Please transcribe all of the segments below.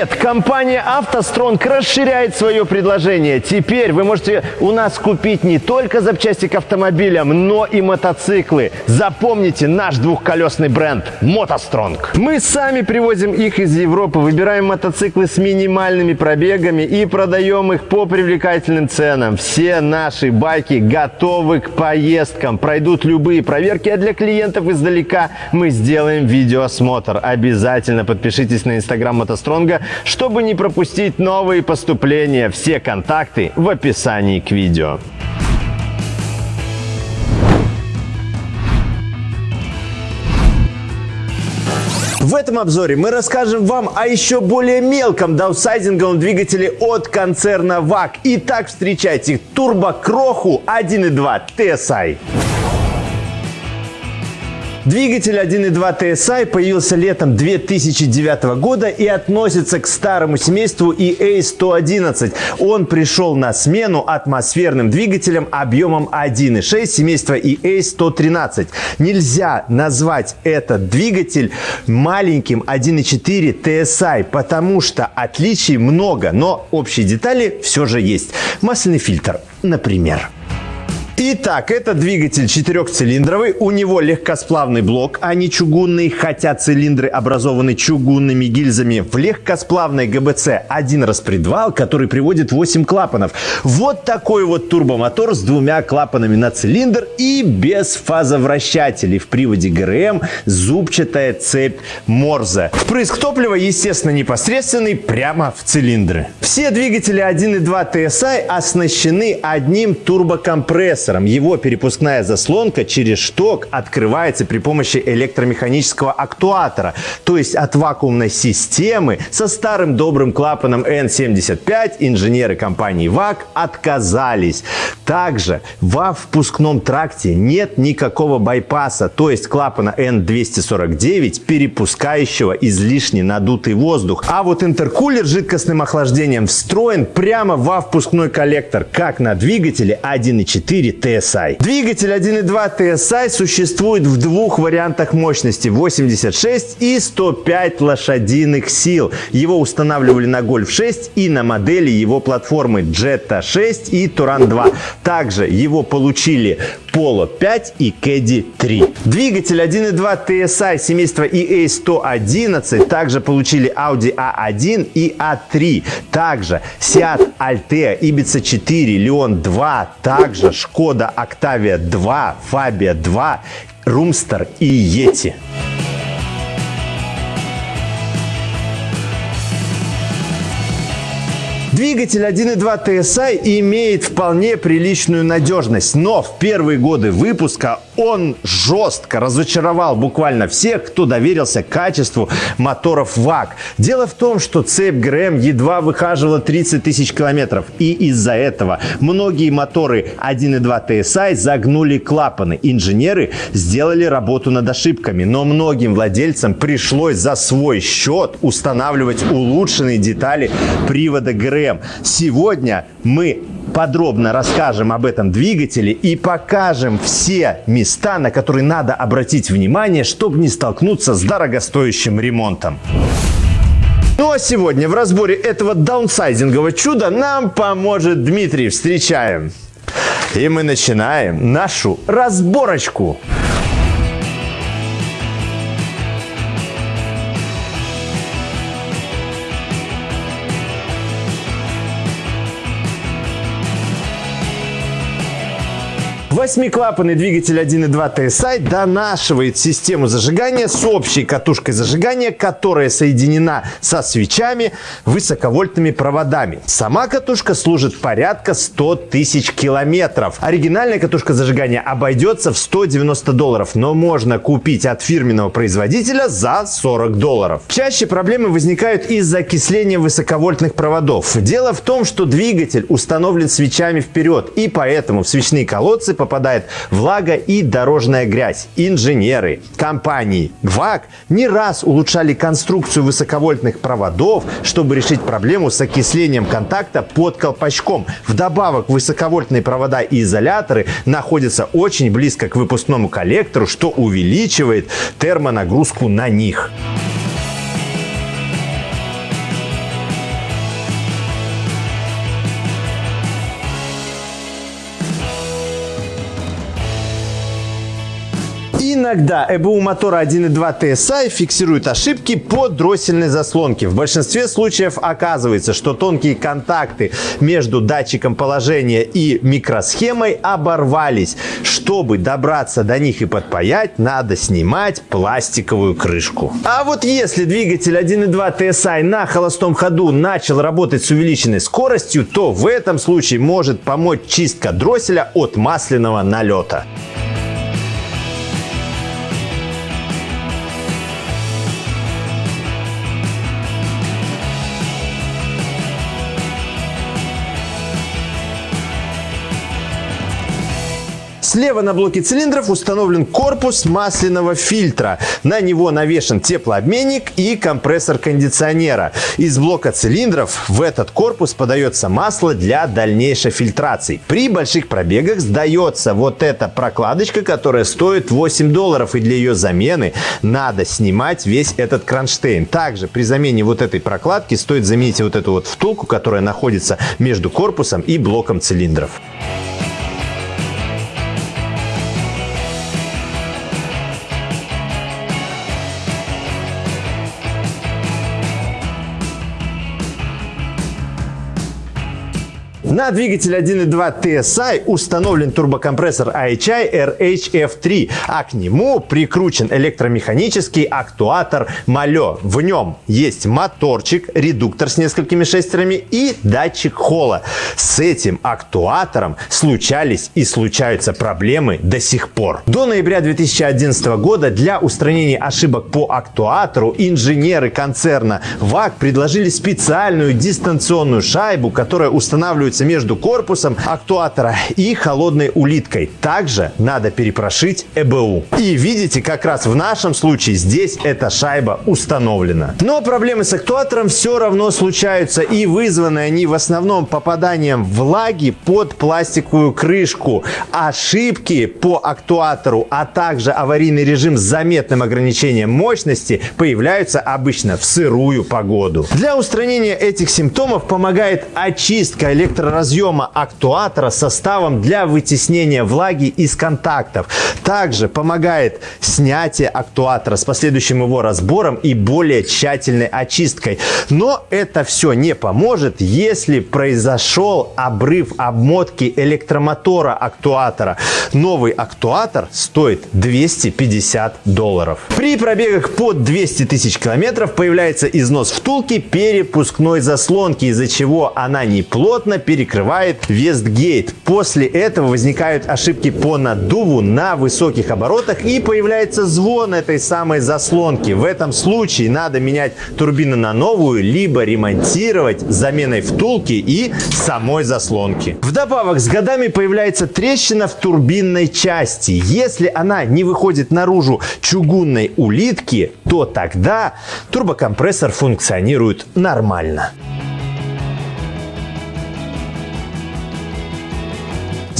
Привет! Компания «АвтоСтронг» расширяет свое предложение. Теперь вы можете у нас купить не только запчасти к автомобилям, но и мотоциклы. Запомните наш двухколесный бренд «МотоСтронг». Мы сами привозим их из Европы, выбираем мотоциклы с минимальными пробегами и продаем их по привлекательным ценам. Все наши байки готовы к поездкам, пройдут любые проверки, а для клиентов издалека мы сделаем видеоосмотр. Обязательно подпишитесь на инстаграм «МотоСтронга», чтобы не пропустить новые поступления. Все контакты в описании к видео. В этом обзоре мы расскажем вам о еще более мелком даунсайзинговом двигателе от концерна VAG. Итак, встречайте турбокроху 1.2 TSI. Двигатель 1.2 TSI появился летом 2009 года и относится к старому семейству EA111. Он пришел на смену атмосферным двигателям объемом 1.6 семейства EA113. Нельзя назвать этот двигатель маленьким 1.4 TSI, потому что отличий много, но общие детали все же есть. Масляный фильтр, например. Итак, это двигатель четырехцилиндровый. У него легкосплавный блок, а не чугунный, хотя цилиндры образованы чугунными гильзами. В легкосплавной ГБЦ один распредвал, который приводит 8 клапанов. Вот такой вот турбомотор с двумя клапанами на цилиндр и без фазовращателей. В приводе ГРМ зубчатая цепь Морзе. Впрыск топлива, естественно, непосредственный прямо в цилиндры. Все двигатели 1.2 TSI оснащены одним турбокомпрессором компрессором. Его перепускная заслонка через шток открывается при помощи электромеханического актуатора, то есть от вакуумной системы со старым добрым клапаном N75 инженеры компании ВАК отказались. Также во впускном тракте нет никакого байпаса, то есть клапана N249, перепускающего излишне надутый воздух. А вот интеркулер с жидкостным охлаждением встроен прямо во впускной коллектор, как на двигателе 1.4 TSI. Двигатель 1.2 TSI существует в двух вариантах мощности 86 и 105 лошадиных сил. Его устанавливали на Golf 6 и на модели его платформы Jetta 6 и Туран 2. Также его получили Polo 5 и Caddy 3. Двигатель 1.2 TSI семейства EA111 также получили Audi A1 и A3. Также Seat Altea, Ibiza 4, Leon 2, также Skoda Octavia 2, Fabia 2, Roomster и Yeti. Двигатель 1.2 TSI имеет вполне приличную надежность, но в первые годы выпуска он жестко разочаровал буквально всех, кто доверился качеству моторов ВАК. Дело в том, что цепь ГРМ едва выхаживала 30 тысяч километров, и из-за этого многие моторы 1.2 TSI загнули клапаны. Инженеры сделали работу над ошибками, но многим владельцам пришлось за свой счет устанавливать улучшенные детали привода ГРМ. Сегодня мы подробно расскажем об этом двигателе и покажем все места, на которые надо обратить внимание, чтобы не столкнуться с дорогостоящим ремонтом. Ну а сегодня в разборе этого даунсайзингового чуда нам поможет Дмитрий. Встречаем! И мы начинаем нашу разборочку. Восьмиклапанный двигатель 1.2 TSI донашивает систему зажигания с общей катушкой зажигания, которая соединена со свечами высоковольтными проводами. Сама катушка служит порядка 100 тысяч километров. Оригинальная катушка зажигания обойдется в 190 долларов, но можно купить от фирменного производителя за 40 долларов. Чаще проблемы возникают из-за окисления высоковольтных проводов. Дело в том, что двигатель установлен свечами вперед, и поэтому в свечные колодцы попадает влага и дорожная грязь. Инженеры компании ГВАК не раз улучшали конструкцию высоковольтных проводов, чтобы решить проблему с окислением контакта под колпачком. Вдобавок высоковольтные провода и изоляторы находятся очень близко к выпускному коллектору, что увеличивает термонагрузку на них. Иногда ЭБУ мотора 1.2 TSI фиксирует ошибки по дроссельной заслонке. В большинстве случаев оказывается, что тонкие контакты между датчиком положения и микросхемой оборвались. Чтобы добраться до них и подпаять, надо снимать пластиковую крышку. А вот если двигатель 1.2 TSI на холостом ходу начал работать с увеличенной скоростью, то в этом случае может помочь чистка дросселя от масляного налета. Слева на блоке цилиндров установлен корпус масляного фильтра. На него навешен теплообменник и компрессор кондиционера. Из блока цилиндров в этот корпус подается масло для дальнейшей фильтрации. При больших пробегах сдается вот эта прокладочка, которая стоит 8 долларов. И для ее замены надо снимать весь этот кронштейн. Также при замене вот этой прокладки стоит заменить вот эту вот втулку, которая находится между корпусом и блоком цилиндров. На двигатель 1.2 TSI установлен турбокомпрессор IHI RHF3, а к нему прикручен электромеханический актуатор Mahle. В нем есть моторчик, редуктор с несколькими шестерами и датчик холла. С этим актуатором случались и случаются проблемы до сих пор. До ноября 2011 года для устранения ошибок по актуатору инженеры концерна VAG предложили специальную дистанционную шайбу, которая устанавливается между корпусом актуатора и холодной улиткой. Также надо перепрошить ЭБУ. И видите, как раз в нашем случае здесь эта шайба установлена. Но проблемы с актуатором все равно случаются и вызваны они в основном попаданием влаги под пластиковую крышку. Ошибки по актуатору, а также аварийный режим с заметным ограничением мощности появляются обычно в сырую погоду. Для устранения этих симптомов помогает очистка электро разъема актуатора составом для вытеснения влаги из контактов. Также помогает снятие актуатора с последующим его разбором и более тщательной очисткой. Но это все не поможет, если произошел обрыв обмотки электромотора актуатора. Новый актуатор стоит 250 долларов. При пробегах под 200 тысяч километров появляется износ втулки перепускной заслонки, из-за чего она неплотно перекрывается перекрывает Вестгейт. После этого возникают ошибки по наддуву на высоких оборотах и появляется звон этой самой заслонки. В этом случае надо менять турбину на новую, либо ремонтировать заменой втулки и самой заслонки. Вдобавок с годами появляется трещина в турбинной части. Если она не выходит наружу чугунной улитки, то тогда турбокомпрессор функционирует нормально.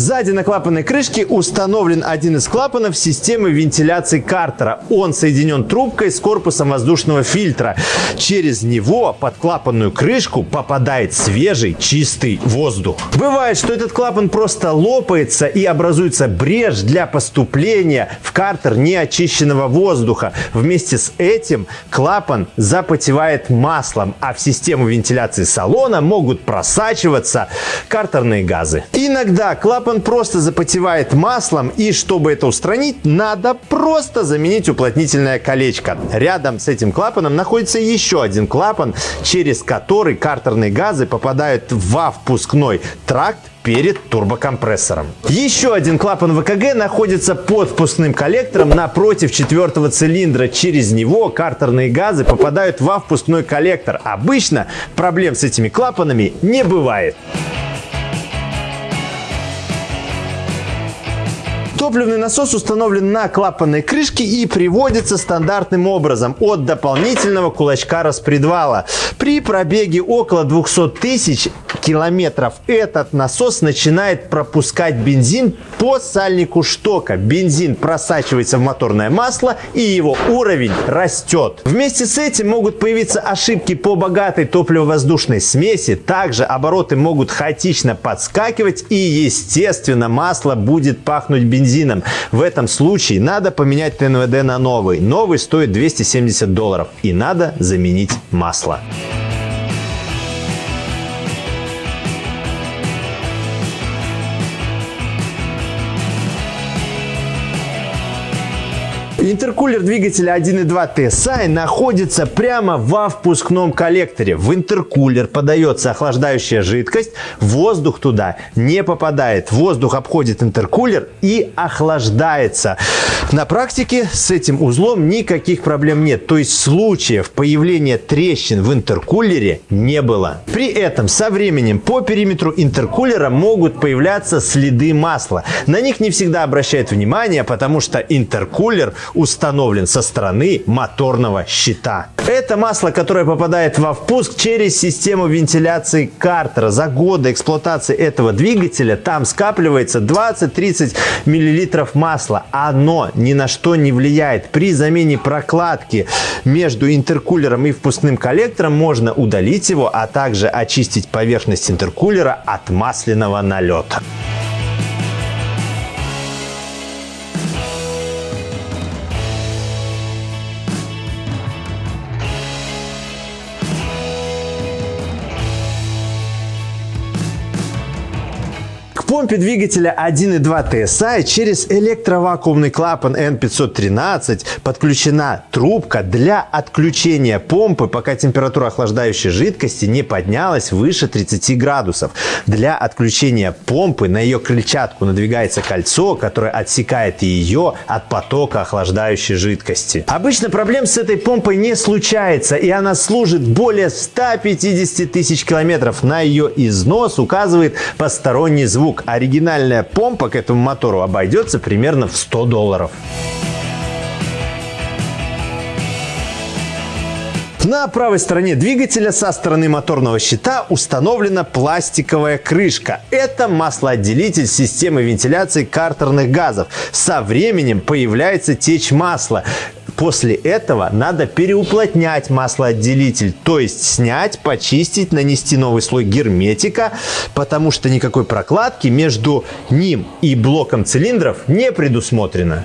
Сзади на клапанной крышке установлен один из клапанов системы вентиляции картера. Он соединен трубкой с корпусом воздушного фильтра. Через него под клапанную крышку попадает свежий чистый воздух. Бывает, что этот клапан просто лопается и образуется брешь для поступления в картер неочищенного воздуха. Вместе с этим клапан запотевает маслом, а в систему вентиляции салона могут просачиваться картерные газы. Иногда клапан клапан просто запотевает маслом, и чтобы это устранить, надо просто заменить уплотнительное колечко. Рядом с этим клапаном находится еще один клапан, через который картерные газы попадают во впускной тракт перед турбокомпрессором. Еще один клапан ВКГ находится под впускным коллектором напротив четвертого цилиндра. Через него картерные газы попадают во впускной коллектор. Обычно проблем с этими клапанами не бывает. Топливный насос установлен на клапанной крышке и приводится стандартным образом от дополнительного кулачка распредвала. При пробеге около 200 тысяч километров этот насос начинает пропускать бензин по сальнику штока. Бензин просачивается в моторное масло и его уровень растет. Вместе с этим могут появиться ошибки по богатой топливо-воздушной смеси. Также обороты могут хаотично подскакивать и, естественно, масло будет пахнуть бензином. В этом случае надо поменять ТНВД на новый. Новый стоит 270 долларов и надо заменить масло. Интеркулер двигателя 1.2 TSI находится прямо во впускном коллекторе. В интеркулер подается охлаждающая жидкость, воздух туда не попадает. Воздух обходит интеркулер и охлаждается. На практике с этим узлом никаких проблем нет. То есть случаев появления трещин в интеркулере не было. При этом со временем по периметру интеркулера могут появляться следы масла. На них не всегда обращают внимание, потому что интеркулер установлен со стороны моторного щита. Это масло, которое попадает во впуск через систему вентиляции картера. За годы эксплуатации этого двигателя там скапливается 20-30 мл масла. Оно ни на что не влияет. При замене прокладки между интеркулером и впускным коллектором можно удалить его, а также очистить поверхность интеркулера от масляного налета. Помпе двигателя 1.2 TSI через электровакуумный клапан N513 подключена трубка для отключения помпы, пока температура охлаждающей жидкости не поднялась выше 30 градусов. Для отключения помпы на ее крыльчатку надвигается кольцо, которое отсекает ее от потока охлаждающей жидкости. Обычно проблем с этой помпой не случается, и она служит более 150 тысяч километров. На ее износ указывает посторонний звук оригинальная помпа к этому мотору обойдется примерно в 100 долларов. На правой стороне двигателя со стороны моторного щита установлена пластиковая крышка. Это маслоотделитель системы вентиляции картерных газов. Со временем появляется течь масла. После этого надо переуплотнять маслоотделитель, то есть снять, почистить, нанести новый слой герметика, потому что никакой прокладки между ним и блоком цилиндров не предусмотрено.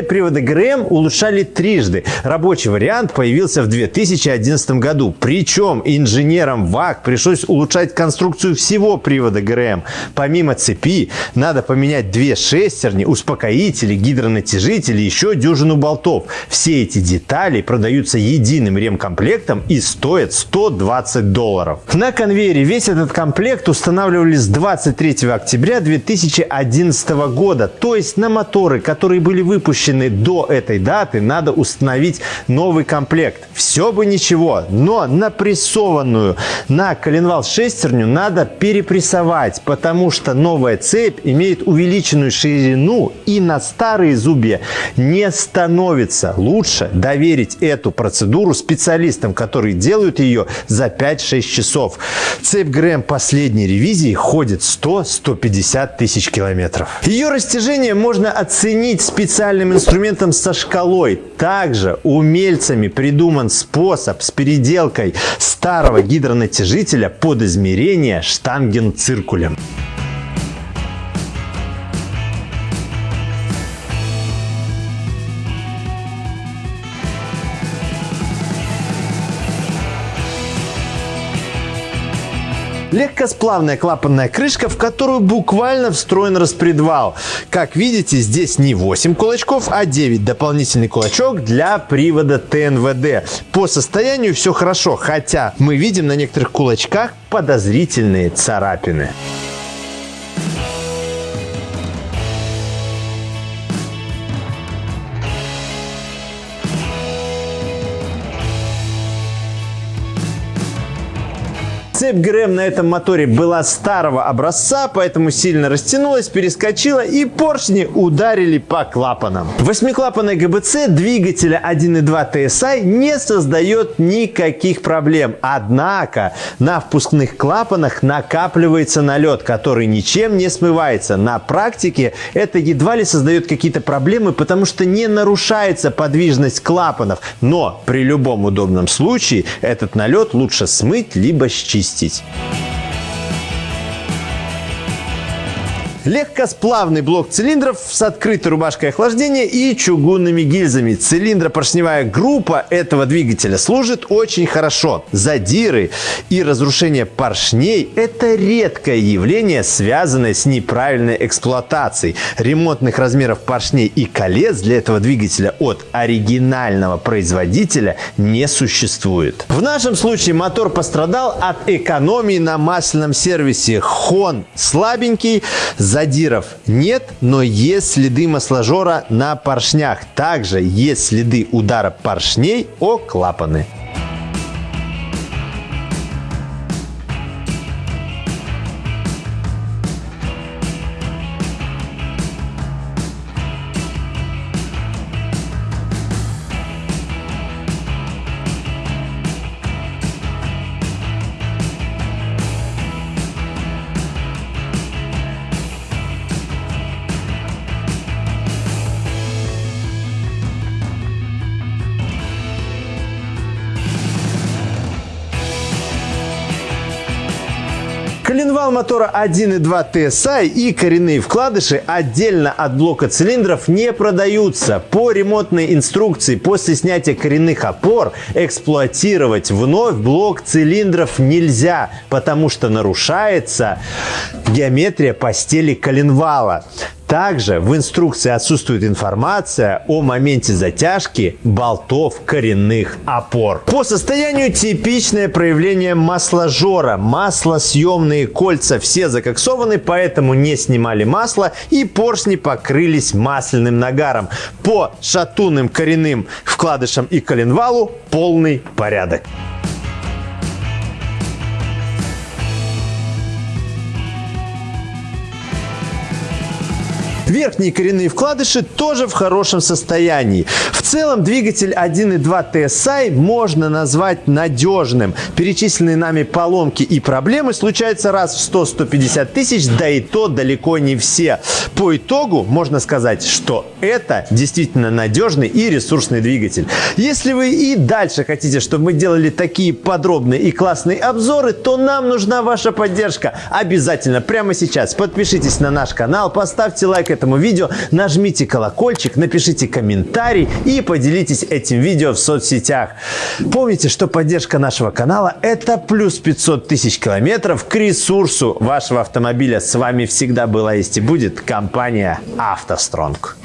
Цепь привода ГРМ улучшали трижды. Рабочий вариант появился в 2011 году. Причем инженерам ВАК пришлось улучшать конструкцию всего привода ГРМ. Помимо цепи надо поменять две шестерни, успокоители, гидронатяжители, еще дюжину болтов. Все эти детали продаются единым ремкомплектом и стоят 120 долларов. На конвейере весь этот комплект устанавливали с 23 октября 2011 года. То есть на моторы, которые были выпущены выпущенный до этой даты, надо установить новый комплект. Все бы ничего, но напрессованную на коленвал шестерню надо перепрессовать, потому что новая цепь имеет увеличенную ширину и на старые зубья не становится. Лучше доверить эту процедуру специалистам, которые делают ее за 5-6 часов. Цепь ГРМ последней ревизии ходит 100-150 тысяч километров. Ее растяжение можно оценить специальным инструментом со шкалой. Также умельцами придуман способ с переделкой старого гидронатяжителя под измерение штангенциркулем. Легкосплавная клапанная крышка, в которую буквально встроен распредвал. Как видите, здесь не 8 кулачков, а 9. Дополнительный кулачок для привода ТНВД. По состоянию все хорошо, хотя мы видим на некоторых кулачках подозрительные царапины. Цепь ГРМ на этом моторе была старого образца, поэтому сильно растянулась, перескочила и поршни ударили по клапанам. Восьмиклапанный ГБЦ двигателя 1.2 TSI не создает никаких проблем. Однако на впускных клапанах накапливается налет, который ничем не смывается. На практике это едва ли создает какие-то проблемы, потому что не нарушается подвижность клапанов. Но при любом удобном случае этот налет лучше смыть либо счистить отомстить. Легкосплавный блок цилиндров с открытой рубашкой охлаждения и чугунными гильзами. Цилиндропоршневая группа этого двигателя служит очень хорошо. Задиры и разрушение поршней – это редкое явление, связанное с неправильной эксплуатацией. Ремонтных размеров поршней и колец для этого двигателя от оригинального производителя не существует. В нашем случае мотор пострадал от экономии на масляном сервисе. Хон слабенький, Задиров нет, но есть следы масложора на поршнях. Также есть следы удара поршней о клапаны. Коленвал мотора 1.2 TSI и коренные вкладыши отдельно от блока цилиндров не продаются. По ремонтной инструкции после снятия коренных опор эксплуатировать вновь блок цилиндров нельзя, потому что нарушается геометрия постели коленвала. Также в инструкции отсутствует информация о моменте затяжки болтов коренных опор. По состоянию типичное проявление масложора. Маслосъемные кольца все закоксованы, поэтому не снимали масло и поршни покрылись масляным нагаром. По шатунным коренным вкладышам и коленвалу полный порядок. Верхние коренные вкладыши тоже в хорошем состоянии. В целом двигатель 1.2 TSI можно назвать надежным. Перечисленные нами поломки и проблемы случаются раз в 100-150 тысяч, да и то далеко не все. По итогу можно сказать, что это действительно надежный и ресурсный двигатель. Если вы и дальше хотите, чтобы мы делали такие подробные и классные обзоры, то нам нужна ваша поддержка. Обязательно прямо сейчас подпишитесь на наш канал, поставьте лайк этому видео, нажмите колокольчик, напишите комментарий и поделитесь этим видео в соцсетях. Помните, что поддержка нашего канала – это плюс 500 тысяч километров к ресурсу вашего автомобиля. С вами всегда была есть и будет компания «АвтоСтронг».